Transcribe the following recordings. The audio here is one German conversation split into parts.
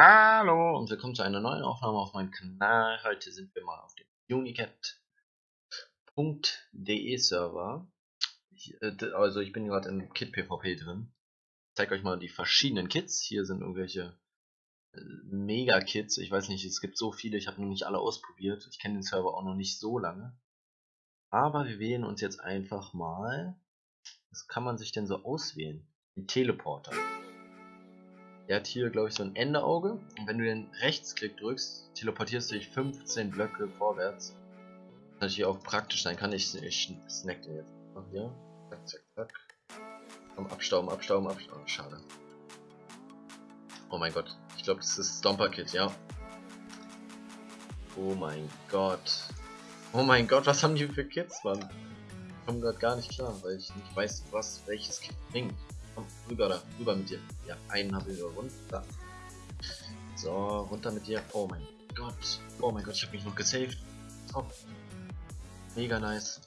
Hallo und willkommen zu einer neuen Aufnahme auf meinem Kanal. Heute sind wir mal auf dem unicat.de Server. Ich, äh, also ich bin gerade im Kit PvP drin. Ich zeige euch mal die verschiedenen Kits. Hier sind irgendwelche äh, Mega-Kits. Ich weiß nicht, es gibt so viele, ich habe noch nicht alle ausprobiert. Ich kenne den Server auch noch nicht so lange. Aber wir wählen uns jetzt einfach mal. Was kann man sich denn so auswählen? Den Teleporter. Er hat hier, glaube ich, so ein Endeauge. Und wenn du den Rechtsklick drückst, teleportierst du dich 15 Blöcke vorwärts. Was natürlich auch praktisch sein kann. Ich, ich snack den jetzt. Ach, hier. Zack, zack, zack. Komm, abstauben, abstauben, abstauben. Schade. Oh mein Gott. Ich glaube, das ist Stomper Kit, ja. Oh mein Gott. Oh mein Gott, was haben die für Kits, Mann? Ich komme gerade gar nicht klar, weil ich nicht weiß, was welches Kit bringt. Komm, rüber da, rüber mit dir. Ja, einen habe ich runter. So, runter mit dir. Oh mein Gott. Oh mein Gott, ich habe mich noch gesaved. Oh. Mega nice.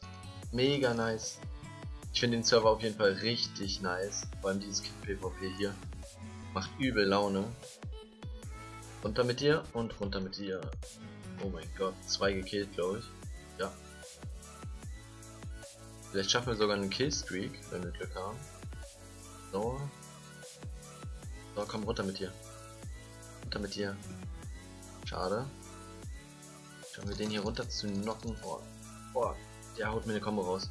Mega nice. Ich finde den Server auf jeden Fall richtig nice. Vor allem dieses PvP hier. Macht übel Laune. Runter mit dir und runter mit dir. Oh mein Gott, zwei gekillt, glaube ich. Ja. Vielleicht schaffen wir sogar einen Killstreak, wenn wir Glück haben. So. So, komm runter mit dir. Runter mit dir. Schade. Schauen wir den hier runter zu knocken. Oh, oh, der haut mir eine Kombo raus.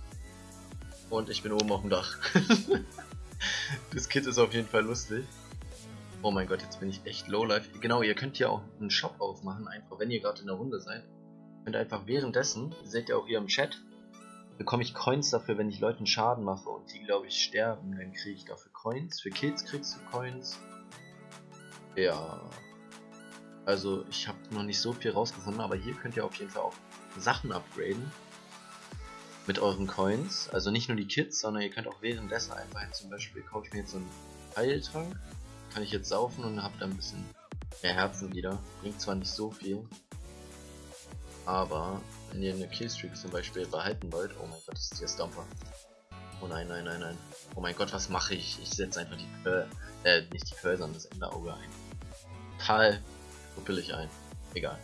Und ich bin oben auf dem Dach. das Kit ist auf jeden Fall lustig. Oh mein Gott, jetzt bin ich echt lowlife. Genau, ihr könnt hier auch einen Shop aufmachen, einfach wenn ihr gerade in der Runde seid. Und einfach währenddessen, seht ihr auch hier im Chat, bekomme ich Coins dafür, wenn ich Leuten Schaden mache und die, glaube ich, sterben, dann kriege ich dafür Coins. Für Kills kriegst du Coins. Ja. Also, ich habe noch nicht so viel rausgefunden, aber hier könnt ihr auf jeden Fall auch Sachen upgraden. Mit euren Coins. Also nicht nur die Kits, sondern ihr könnt auch währenddessen einfach zum Beispiel, kaufe ich mir jetzt so einen Heiltrank. Kann ich jetzt saufen und habe dann ein bisschen mehr Herzen wieder. Bringt zwar nicht so viel, aber wenn ihr eine Killstreak zum Beispiel behalten wollt, oh mein Gott, das ist hier Stomper. Oh nein, nein, nein, nein. Oh mein Gott, was mache ich? Ich setze einfach die Pearl, äh, nicht die Pearl, sondern das Enderauge ein. Total billig ein. Egal.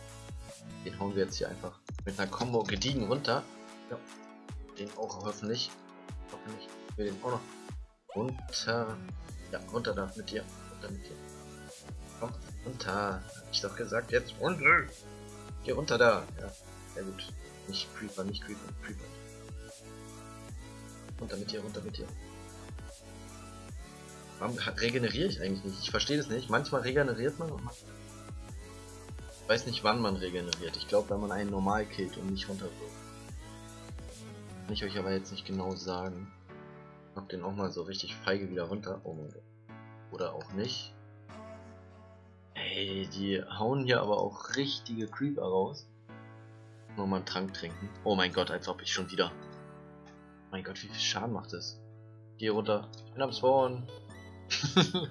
Den hauen wir jetzt hier einfach mit einer Combo gediegen runter. Ja. Den auch hoffentlich. Hoffentlich. Wir den auch noch runter. Ja, runter da mit dir. Runter mit dir. Komm, runter. Hab ich doch gesagt, jetzt runter. Geh runter da. Ja, sehr gut. Nicht Creeper, nicht Creeper, Creeper. Runter mit dir, runter mit dir. Warum regeneriere ich eigentlich nicht? Ich verstehe das nicht. Manchmal regeneriert man und ich weiß nicht wann man regeneriert. Ich glaube, wenn man einen normal killt und nicht runterwirft. Kann ich euch aber jetzt nicht genau sagen. Mach den auch mal so richtig feige wieder runter. Oh mein Gott. Oder auch nicht. Ey, die hauen hier aber auch richtige Creeper raus. Nur mal einen Trank trinken. Oh mein Gott, als ob ich schon wieder. Mein Gott, wie viel Schaden macht das? Geh runter. Ich bin am Spawn.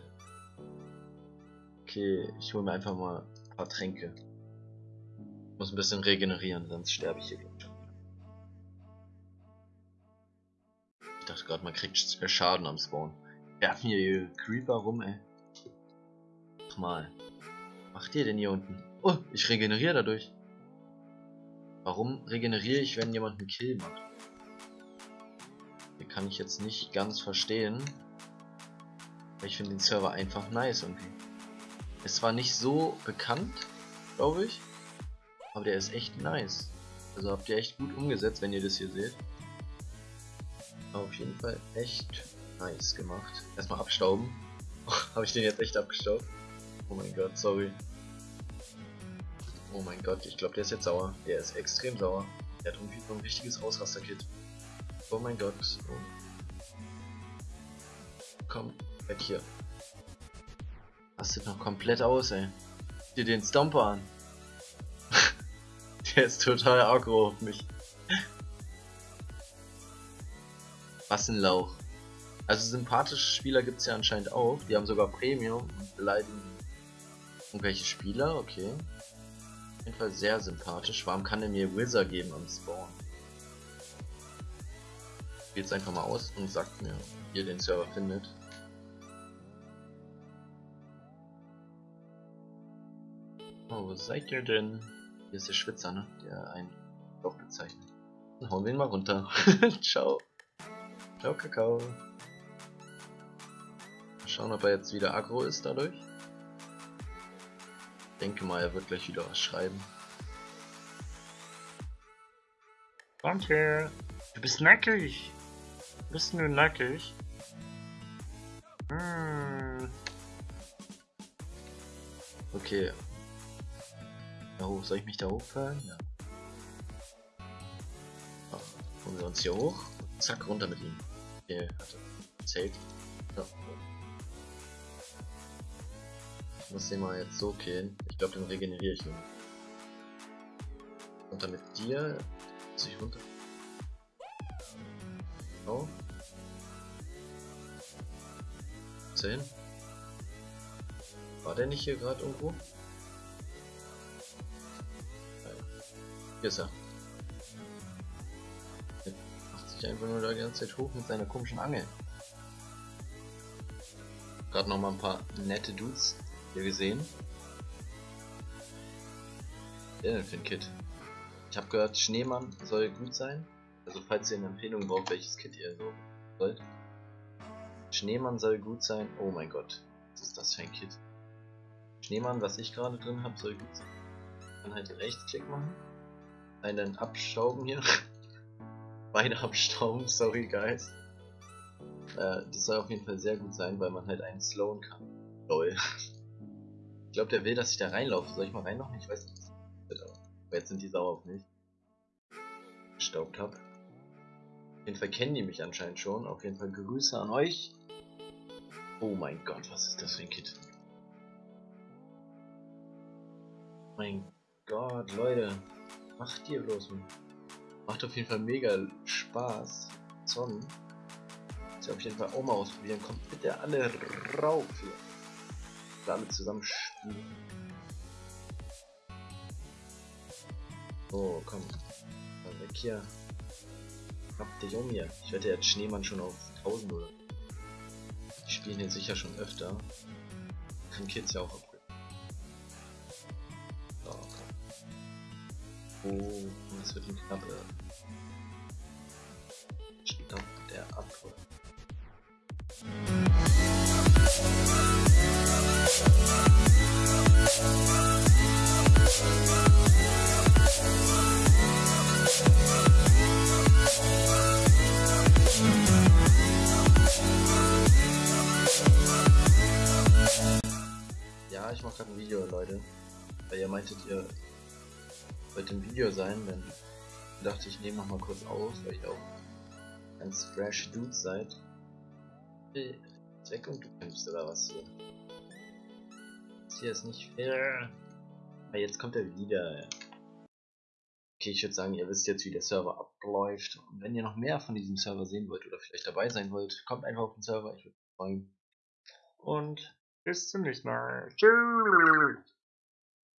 okay, ich hole mir einfach mal ein paar Tränke. Muss ein bisschen regenerieren, sonst sterbe ich hier Ich dachte gerade, man kriegt Schaden am Spawn. Werfen hier Creeper rum, ey. Mach mal macht ihr denn hier unten? Oh, ich regeneriere dadurch. Warum regeneriere ich, wenn jemand einen Kill macht? Hier kann ich jetzt nicht ganz verstehen. Ich finde den Server einfach nice irgendwie. Es war nicht so bekannt, glaube ich. Aber der ist echt nice. Also habt ihr echt gut umgesetzt, wenn ihr das hier seht. Auf jeden Fall echt nice gemacht. Erstmal abstauben. Habe ich den jetzt echt abgestaubt? Oh mein Gott, sorry. Oh mein Gott, ich glaube, der ist jetzt sauer. Der ist extrem sauer. Der hat irgendwie so ein richtiges Ausraster-Kit. Oh mein Gott. Oh. Komm, weg hier. Rastet noch komplett aus, ey. Dir den Stomper an. der ist total aggro auf mich. Was ein Lauch. Also sympathische Spieler gibt es ja anscheinend auch. Die haben sogar Premium und beleidigen irgendwelche Spieler, okay jeden Fall sehr sympathisch. Warum kann er mir Wither geben am Spawn? Jetzt einfach mal aus und sagt mir, wie ihr den Server findet. Oh, wo seid ihr denn? Hier ist der Schwitzer, ne? Der einen Lauf bezeichnet. Dann hauen wir ihn mal runter. Ciao. Ciao, Kakao. Mal schauen, ob er jetzt wieder aggro ist dadurch. Denke mal, er wird gleich wieder was schreiben. Danke. Du bist nackig. Bist du nackig? Hm. Okay. Da hoch, soll ich mich da hochfallen? Ja. So, holen wir uns hier hoch. Zack, runter mit ihm. Okay, hatte Zelt. Ja. Ich muss den mal jetzt so killen. Ich glaube, den regeneriere ich nur. Runter mit dir. Muss ich runter? Oh. Ist er hin? War der nicht hier gerade irgendwo? Hier ist er. Der macht sich einfach nur da die ganze Zeit hoch mit seiner komischen Angel. Gerade noch mal ein paar nette Dudes hier gesehen. Der denn für ein Kit? Ich habe gehört, Schneemann soll gut sein. Also falls ihr eine Empfehlung braucht, welches Kit ihr so wollt. Schneemann soll gut sein. Oh mein Gott, was ist das für ein Kit? Schneemann, was ich gerade drin habe, soll gut sein. Dann halt Rechtsklick machen. Einen abstauben hier. Beide abstauben, sorry guys. Äh, das soll auf jeden Fall sehr gut sein, weil man halt einen slowen kann. Lol. Ich glaube, der will, dass ich da reinlaufe. Soll ich mal reinlaufen? Ich weiß nicht. Jetzt sind die sauer auf mich. Gestaubt hab. Auf jeden Fall kennen die mich anscheinend schon. Auf jeden Fall Grüße an euch. Oh mein Gott, was ist das für ein Kit? Mein Gott, Leute. Macht ihr bloß. Macht auf jeden Fall mega Spaß. Muss ich auf jeden Fall auch mal ausprobieren. Kommt bitte alle rauf hier. Alle zusammen spielen. Oh, komm. Mal weg hier. Hab dich um hier. Ich wette jetzt Schneemann schon auf 1000 oder. Die spielen hier sicher schon öfter. Kann Kids ja auch upgraden. So, komm. Oh, das wird ein knappe. Stopp der Abhol. Ich mache gerade ein Video, Leute. Weil ihr meintet, ihr wollt im Video sein, dann dachte ich, nehme noch mal kurz auf, weil ihr auch ganz fresh Dudes seid. Weg und du kämpfst oder was hier? Das hier ist nicht fair. Ah, jetzt kommt er wieder. Okay, ich würde sagen, ihr wisst jetzt, wie der Server abläuft. Und wenn ihr noch mehr von diesem Server sehen wollt oder vielleicht dabei sein wollt, kommt einfach auf den Server. Ich würde mich freuen. Und bis zum nächsten Mal. Tschüss.